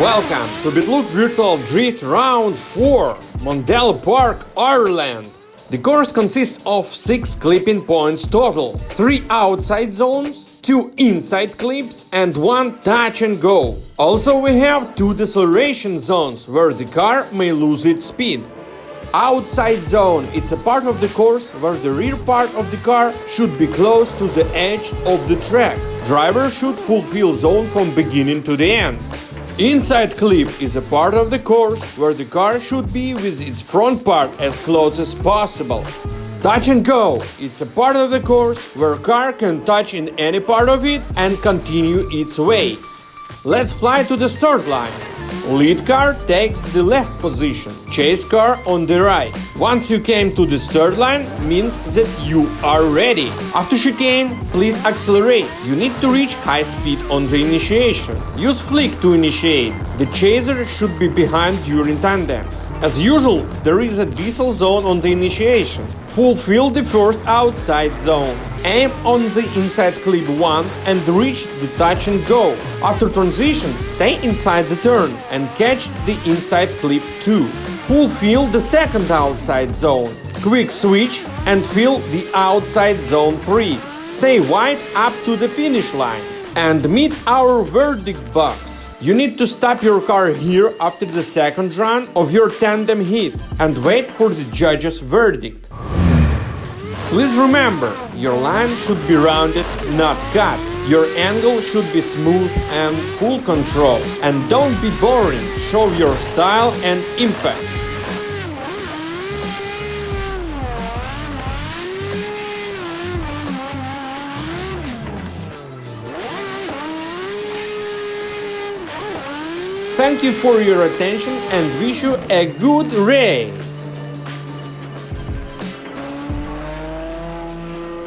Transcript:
Welcome to BitLoop Virtual Drift Round 4, Mondello Park, Ireland. The course consists of 6 clipping points total, 3 outside zones, 2 inside clips and 1 touch and go. Also we have 2 deceleration zones where the car may lose its speed. Outside zone – it's a part of the course where the rear part of the car should be close to the edge of the track. Driver should fulfill zone from beginning to the end. Inside clip is a part of the course where the car should be with its front part as close as possible. Touch and go – it's a part of the course where car can touch in any part of it and continue its way. Let's fly to the start line. Lead car takes the left position, chase car on the right. Once you came to the start line, means that you are ready. After chicane, please accelerate. You need to reach high speed on the initiation. Use flick to initiate. The chaser should be behind during tandems. As usual, there is a decel zone on the initiation. Fulfill the first outside zone. Aim on the inside clip 1 and reach the touch and go. After transition, stay inside the turn and catch the inside clip 2. Fulfill the second outside zone. Quick switch and fill the outside zone 3. Stay wide up to the finish line and meet our verdict box. You need to stop your car here after the second run of your tandem hit and wait for the judge's verdict. Please remember, your line should be rounded, not cut. Your angle should be smooth and full control. And don't be boring, show your style and impact. Thank you for your attention and wish you a good race!